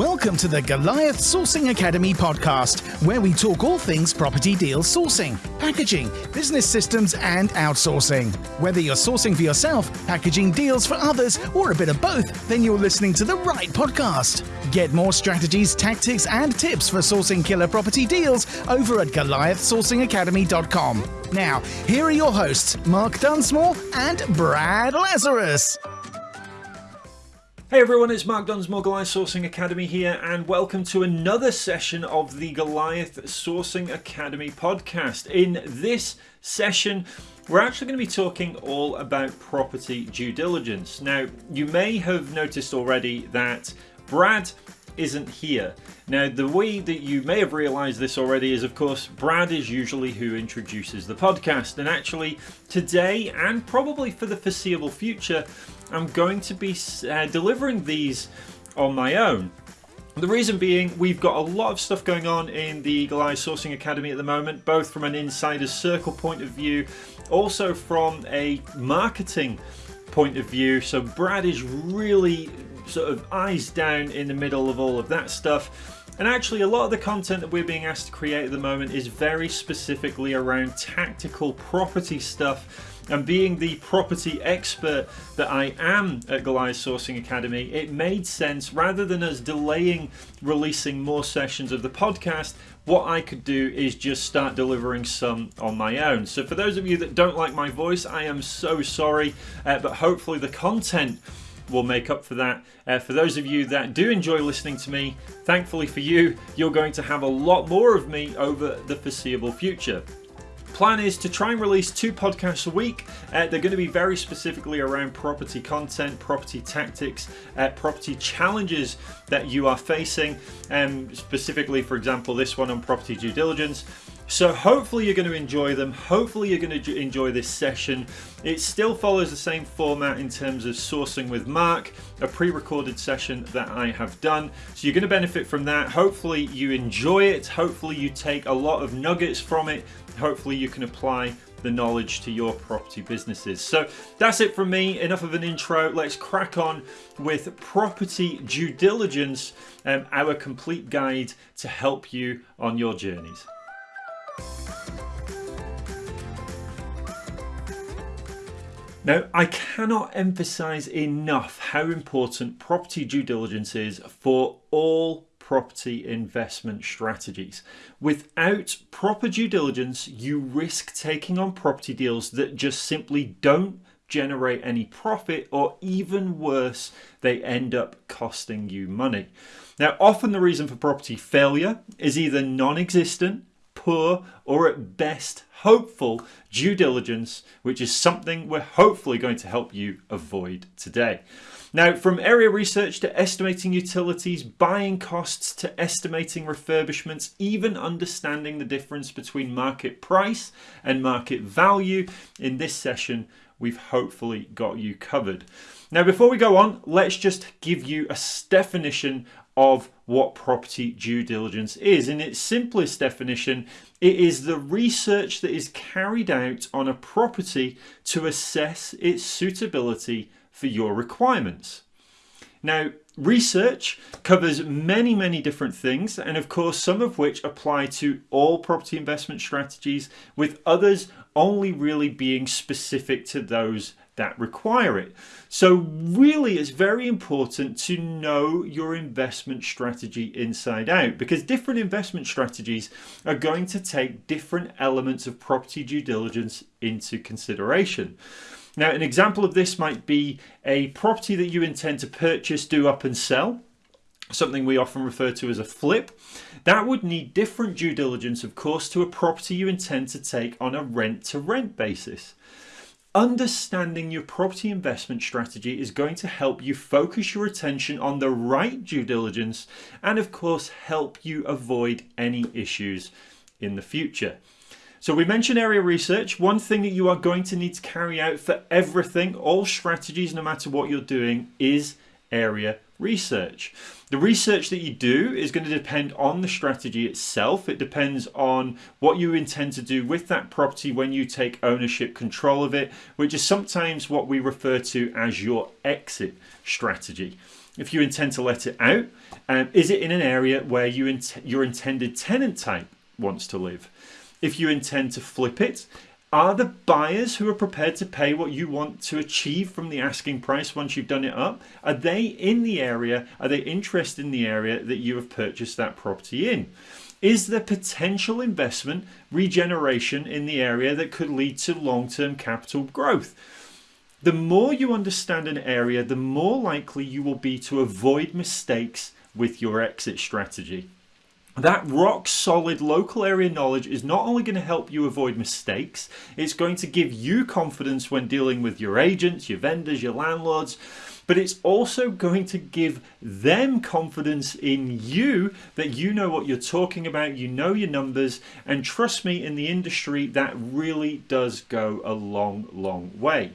Welcome to the Goliath Sourcing Academy podcast, where we talk all things property deal sourcing, packaging, business systems, and outsourcing. Whether you're sourcing for yourself, packaging deals for others, or a bit of both, then you're listening to the right podcast. Get more strategies, tactics, and tips for sourcing killer property deals over at GoliathSourcingAcademy.com. Now, here are your hosts, Mark Dunsmore and Brad Lazarus. Hey everyone, it's Mark Dunsmore, Goliath Sourcing Academy here, and welcome to another session of the Goliath Sourcing Academy podcast. In this session, we're actually going to be talking all about property due diligence. Now, you may have noticed already that Brad isn't here. Now, the way that you may have realized this already is, of course, Brad is usually who introduces the podcast. And actually, today and probably for the foreseeable future, I'm going to be uh, delivering these on my own. The reason being, we've got a lot of stuff going on in the Goliath Sourcing Academy at the moment, both from an insider's circle point of view, also from a marketing point of view. So, Brad is really sort of eyes down in the middle of all of that stuff. And actually, a lot of the content that we're being asked to create at the moment is very specifically around tactical property stuff. And being the property expert that I am at Goliath Sourcing Academy, it made sense rather than us delaying releasing more sessions of the podcast, what I could do is just start delivering some on my own. So, for those of you that don't like my voice, I am so sorry, uh, but hopefully, the content will make up for that. Uh, for those of you that do enjoy listening to me, thankfully for you, you're going to have a lot more of me over the foreseeable future plan is to try and release two podcasts a week. Uh, they're going to be very specifically around property content, property tactics, uh, property challenges that you are facing, and um, specifically, for example, this one on property due diligence. So hopefully you're going to enjoy them. Hopefully you're going to enjoy this session. It still follows the same format in terms of sourcing with Mark, a pre-recorded session that I have done. So you're going to benefit from that. Hopefully you enjoy it. Hopefully you take a lot of nuggets from it. Hopefully you can apply the knowledge to your property businesses. So that's it from me. Enough of an intro. Let's crack on with property due diligence, um, our complete guide to help you on your journeys. Now, I cannot emphasize enough how important property due diligence is for all property investment strategies. Without proper due diligence, you risk taking on property deals that just simply don't generate any profit, or even worse, they end up costing you money. Now, often the reason for property failure is either non existent poor, or at best hopeful due diligence, which is something we're hopefully going to help you avoid today. Now, from area research to estimating utilities, buying costs to estimating refurbishments, even understanding the difference between market price and market value, in this session, we've hopefully got you covered. Now, before we go on, let's just give you a definition of what property due diligence is. In its simplest definition, it is the research that is carried out on a property to assess its suitability for your requirements. Now, research covers many, many different things, and of course, some of which apply to all property investment strategies, with others only really being specific to those that require it. So, really, it's very important to know your investment strategy inside out because different investment strategies are going to take different elements of property due diligence into consideration. Now, an example of this might be a property that you intend to purchase, do up, and sell something we often refer to as a flip. That would need different due diligence, of course, to a property you intend to take on a rent to rent basis. Understanding your property investment strategy is going to help you focus your attention on the right due diligence and, of course, help you avoid any issues in the future. So, we mentioned area research. One thing that you are going to need to carry out for everything, all strategies, no matter what you're doing, is area research. The research that you do is going to depend on the strategy itself. It depends on what you intend to do with that property when you take ownership control of it, which is sometimes what we refer to as your exit strategy. if you intend to let it out, um, is it in an area where you int your intended tenant type wants to live? If you intend to flip it, are the buyers who are prepared to pay what you want to achieve from the asking price once you've done it up? Are they in the area? Are they interested in the area that you have purchased that property in? Is there potential investment regeneration in the area that could lead to long-term capital growth? The more you understand an area, the more likely you will be to avoid mistakes with your exit strategy. That rock solid local area knowledge is not only going to help you avoid mistakes, it's going to give you confidence when dealing with your agents, your vendors, your landlords, but it's also going to give them confidence in you that you know what you're talking about, you know your numbers, and trust me, in the industry, that really does go a long, long way.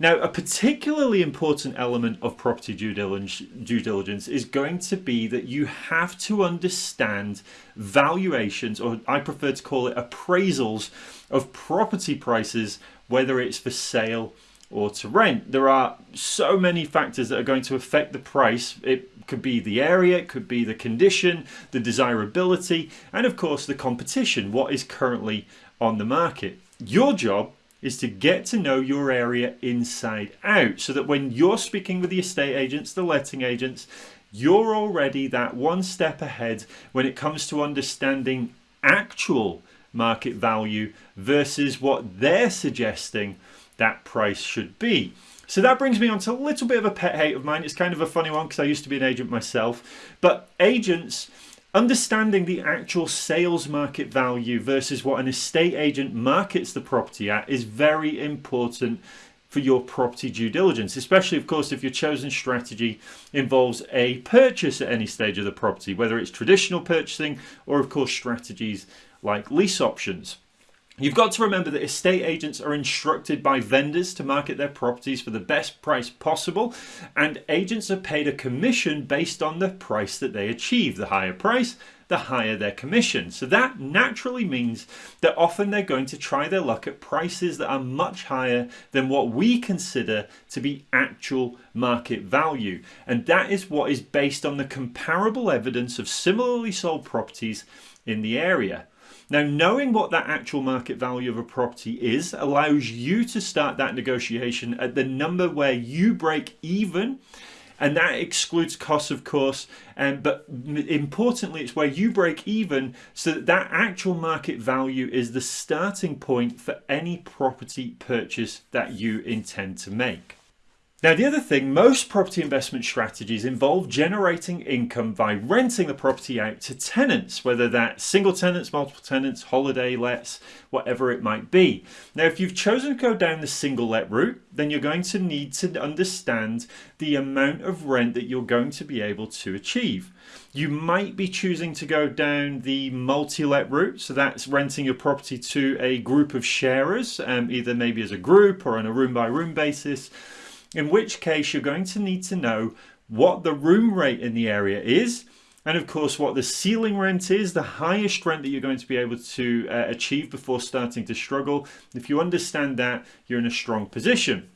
Now, a particularly important element of property due diligence, is going to be that you have to understand valuations, or I prefer to call it appraisals, of property prices, whether it's for sale or to rent. There are so many factors that are going to affect the price. It could be the area, it could be the condition, the desirability, and of course the competition, what is currently on the market. Your job is to get to know your area inside out so that when you're speaking with the estate agents, the letting agents, you're already that one step ahead when it comes to understanding actual market value versus what they're suggesting that price should be. So that brings me on to a little bit of a pet hate of mine. It's kind of a funny one because I used to be an agent myself. But agents Understanding the actual sales market value versus what an estate agent markets the property at is very important for your property due diligence, especially of course if your chosen strategy involves a purchase at any stage of the property, whether it's traditional purchasing or of course strategies like lease options. You've got to remember that estate agents are instructed by vendors to market their properties for the best price possible and agents are paid a commission based on the price that they achieve. The higher price, the higher their commission. So that naturally means that often they're going to try their luck at prices that are much higher than what we consider to be actual market value. And that is what is based on the comparable evidence of similarly sold properties in the area. Now, knowing what that actual market value of a property is allows you to start that negotiation at the number where you break even and that excludes costs of course um, but importantly it's where you break even so that that actual market value is the starting point for any property purchase that you intend to make. Now the other thing, most property investment strategies involve generating income by renting the property out to tenants, whether that's single tenants, multiple tenants, holiday lets, whatever it might be. Now if you've chosen to go down the single let route, then you're going to need to understand the amount of rent that you're going to be able to achieve. You might be choosing to go down the multi-let route, so that's renting your property to a group of sharers, um, either maybe as a group or on a room by room basis in which case you're going to need to know what the room rate in the area is and of course what the ceiling rent is, the highest rent that you're going to be able to uh, achieve before starting to struggle. If you understand that, you're in a strong position.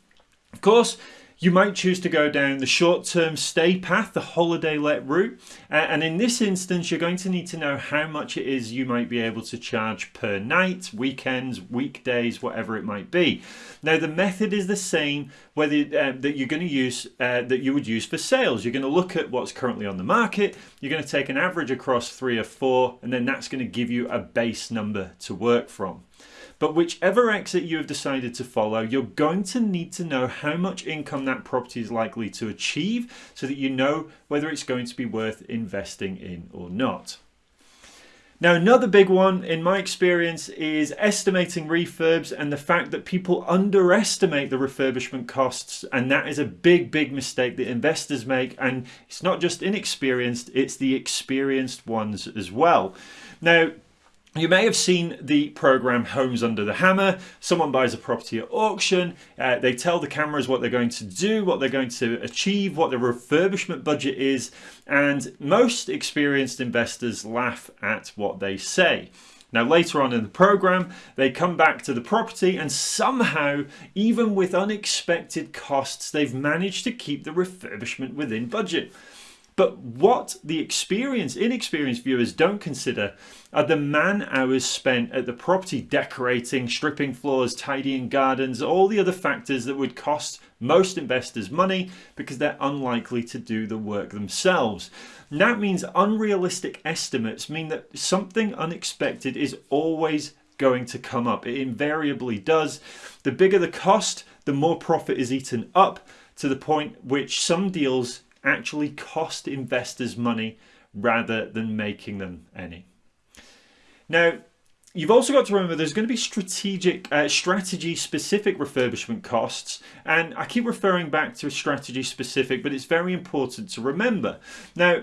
Of course, you might choose to go down the short-term stay path, the holiday let route. And in this instance, you're going to need to know how much it is you might be able to charge per night, weekends, weekdays, whatever it might be. Now, the method is the same whether uh, that you're going to use uh, that you would use for sales. You're going to look at what's currently on the market. You're going to take an average across three or four, and then that's going to give you a base number to work from. But whichever exit you have decided to follow, you're going to need to know how much income that property is likely to achieve so that you know whether it's going to be worth investing in or not. Now another big one in my experience is estimating refurbs and the fact that people underestimate the refurbishment costs and that is a big big mistake that investors make and it's not just inexperienced it's the experienced ones as well. Now you may have seen the program Homes Under the Hammer. Someone buys a property at auction. Uh, they tell the cameras what they're going to do, what they're going to achieve, what the refurbishment budget is. And most experienced investors laugh at what they say. Now, later on in the program, they come back to the property, and somehow, even with unexpected costs, they've managed to keep the refurbishment within budget. But what the experienced, inexperienced viewers don't consider are the man hours spent at the property decorating, stripping floors, tidying gardens, all the other factors that would cost most investors money because they're unlikely to do the work themselves. And that means unrealistic estimates mean that something unexpected is always going to come up. It invariably does. The bigger the cost, the more profit is eaten up to the point which some deals actually cost investors money rather than making them any. Now, you've also got to remember there's going to be strategic, uh, strategy specific refurbishment costs, and I keep referring back to strategy specific, but it's very important to remember. Now,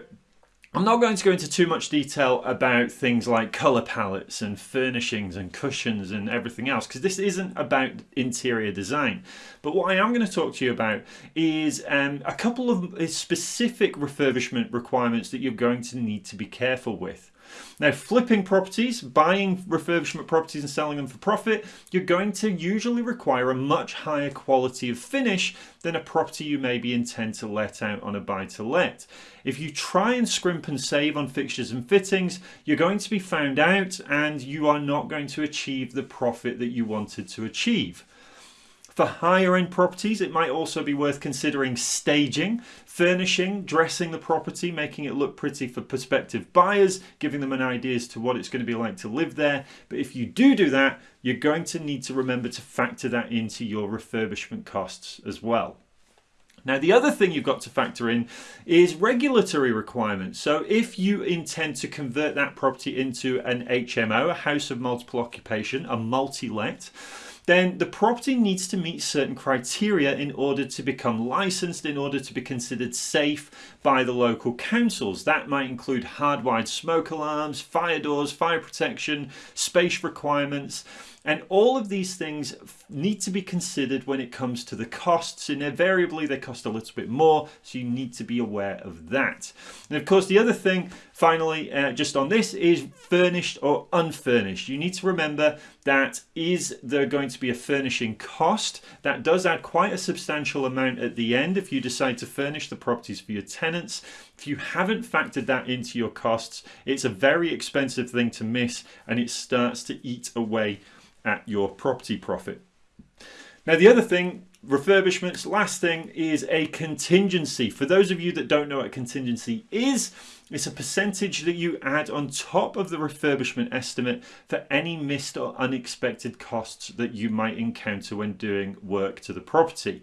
I'm not going to go into too much detail about things like colour palettes and furnishings and cushions and everything else because this isn't about interior design. But what I am going to talk to you about is um, a couple of specific refurbishment requirements that you're going to need to be careful with. Now, flipping properties, buying refurbishment properties and selling them for profit, you're going to usually require a much higher quality of finish than a property you maybe intend to let out on a buy to let. If you try and scrimp and save on fixtures and fittings, you're going to be found out and you are not going to achieve the profit that you wanted to achieve. For higher end properties, it might also be worth considering staging, furnishing, dressing the property, making it look pretty for prospective buyers, giving them an idea as to what it's going to be like to live there. But if you do do that, you're going to need to remember to factor that into your refurbishment costs as well. Now, the other thing you've got to factor in is regulatory requirements. So, if you intend to convert that property into an HMO, a house of multiple occupation, a multi let, then the property needs to meet certain criteria in order to become licensed, in order to be considered safe by the local councils. That might include hardwired smoke alarms, fire doors, fire protection, space requirements. And all of these things need to be considered when it comes to the costs. And invariably, they cost a little bit more, so you need to be aware of that. And of course, the other thing, finally, uh, just on this, is furnished or unfurnished. You need to remember that is there going to be a furnishing cost? That does add quite a substantial amount at the end if you decide to furnish the properties for your tenants. If you haven't factored that into your costs, it's a very expensive thing to miss and it starts to eat away at your property profit. Now, the other thing, refurbishments, last thing is a contingency. For those of you that don't know what a contingency is, it's a percentage that you add on top of the refurbishment estimate for any missed or unexpected costs that you might encounter when doing work to the property.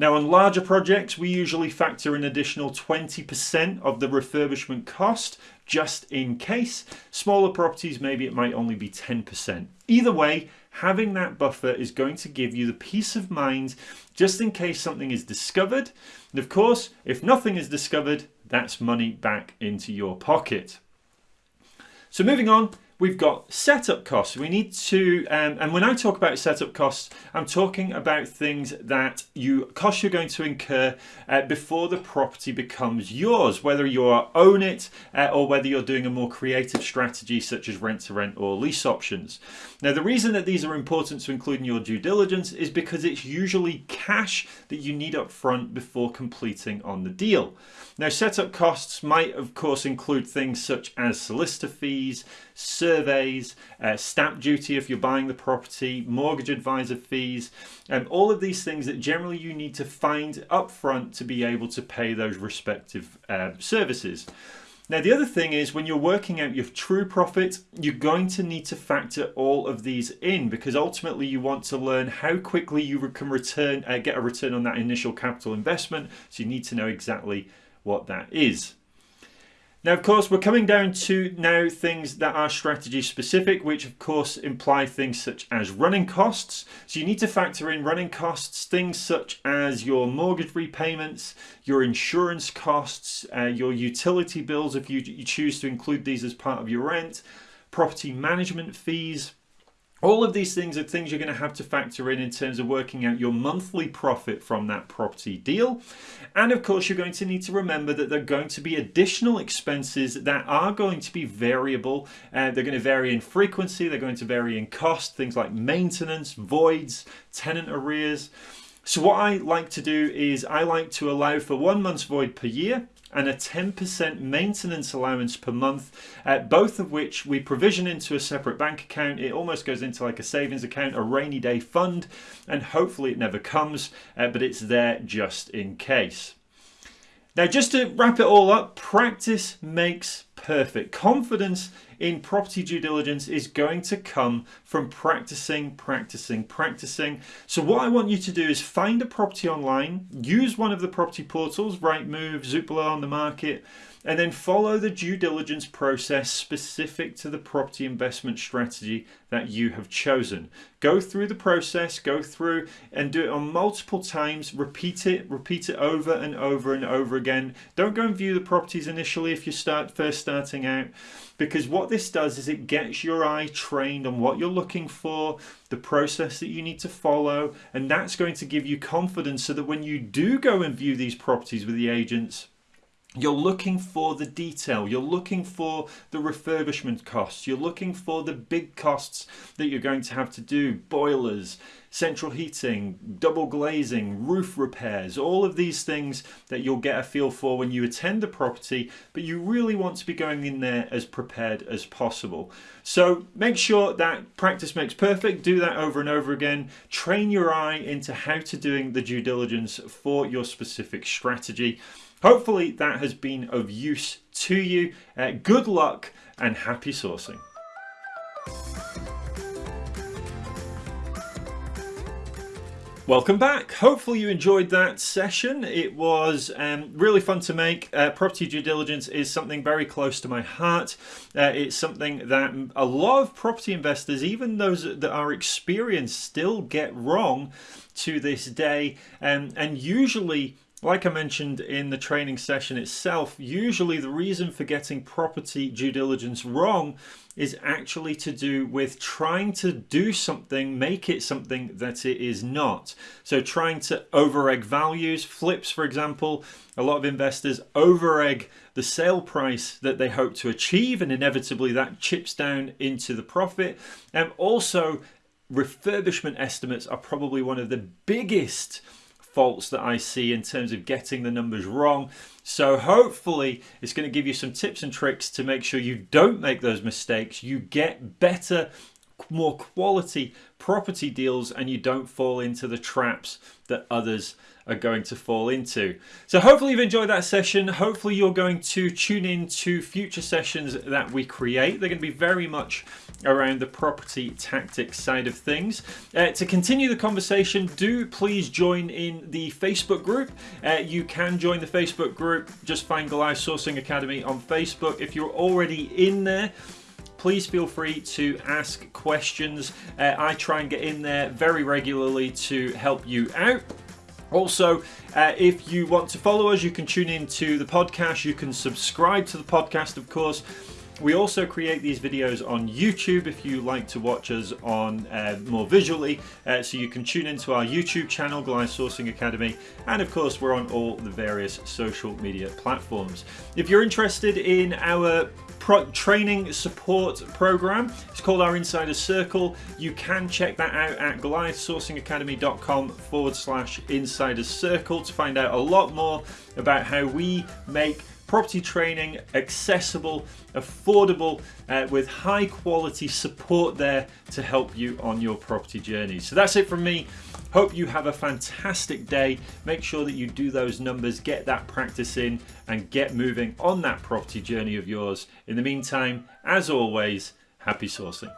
Now, on larger projects, we usually factor an additional 20% of the refurbishment cost just in case. Smaller properties, maybe it might only be 10%. Either way, having that buffer is going to give you the peace of mind just in case something is discovered. And of course, if nothing is discovered, that's money back into your pocket. So moving on, we've got setup costs. We need to, um, and when I talk about setup costs, I'm talking about things that you costs you're going to incur uh, before the property becomes yours, whether you own it uh, or whether you're doing a more creative strategy such as rent to rent or lease options. Now, the reason that these are important to include in your due diligence is because it's usually cash that you need up front before completing on the deal. Now, setup costs might, of course, include things such as solicitor fees, surveys, uh, stamp duty if you're buying the property, mortgage advisor fees, and all of these things that generally you need to find upfront to be able to pay those respective uh, services. Now, the other thing is when you're working out your true profit, you're going to need to factor all of these in because ultimately you want to learn how quickly you can return, uh, get a return on that initial capital investment. So you need to know exactly what that is. Now, of course, we're coming down to now things that are strategy specific, which of course imply things such as running costs. So you need to factor in running costs, things such as your mortgage repayments, your insurance costs, uh, your utility bills if you, you choose to include these as part of your rent, property management fees, All of these things are things you're going to have to factor in in terms of working out your monthly profit from that property deal. And of course, you're going to need to remember that there are going to be additional expenses that are going to be variable. Uh, they're going to vary in frequency, they're going to vary in cost, things like maintenance, voids, tenant arrears. So, what I like to do is I like to allow for one month's void per year and a 10% maintenance allowance per month, uh, both of which we provision into a separate bank account. It almost goes into like a savings account, a rainy day fund, and hopefully it never comes, uh, but it's there just in case. Now, just to wrap it all up, practice makes perfect. Confidence in property due diligence is going to come from practicing, practicing, practicing. So, what I want you to do is find a property online, use one of the property portals, Rightmove, Zoopla on the market, and then follow the due diligence process specific to the property investment strategy that you have chosen. Go through the process, go through and do it on multiple times, repeat it, repeat it over and over and over again. Don't go and view the properties initially if you start first starting out because what this does is it gets your eye trained on what you're looking for, the process that you need to follow, and that's going to give you confidence so that when you do go and view these properties with the agents, you're looking for the detail, you're looking for the refurbishment costs, you're looking for the big costs that you're going to have to do. Boilers, central heating, double glazing, roof repairs, all of these things that you'll get a feel for when you attend the property, but you really want to be going in there as prepared as possible. So make sure that practice makes perfect, do that over and over again, train your eye into how to doing the due diligence for your specific strategy. Hopefully that has been of use to you. Uh, good luck and happy sourcing. Welcome back. Hopefully, you enjoyed that session. It was um, really fun to make. Uh, property due diligence is something very close to my heart. Uh, it's something that a lot of property investors, even those that are experienced, still get wrong to this day. Um, and usually, like I mentioned in the training session itself, usually the reason for getting property due diligence wrong is actually to do with trying to do something, make it something that it is not. So trying to over-egg values, flips for example, a lot of investors over-egg the sale price that they hope to achieve and inevitably that chips down into the profit. And also refurbishment estimates are probably one of the biggest faults that I see in terms of getting the numbers wrong. So hopefully it's going to give you some tips and tricks to make sure you don't make those mistakes. You get better, more quality property deals and you don't fall into the traps that others are going to fall into. So hopefully you've enjoyed that session. Hopefully you're going to tune in to future sessions that we create. They're going to be very much around the property tactics side of things. Uh, to continue the conversation, do please join in the Facebook group. Uh, you can join the Facebook group. Just find Goliath Sourcing Academy on Facebook. If you're already in there, please feel free to ask questions. Uh, I try and get in there very regularly to help you out. Also, uh, if you want to follow us, you can tune in to the podcast. You can subscribe to the podcast, of course. We also create these videos on YouTube if you like to watch us on uh, more visually. Uh, so you can tune into our YouTube channel, Goliath Sourcing Academy, and of course we're on all the various social media platforms. If you're interested in our training support program. It's called our Insider Circle. You can check that out at goliathsourcingacademy.com forward slash insider circle to find out a lot more about how we make property training accessible, affordable, uh, with high quality support there to help you on your property journey. So that's it from me. Hope you have a fantastic day. Make sure that you do those numbers, get that practice in, and get moving on that property journey of yours. In the meantime, as always, happy sourcing.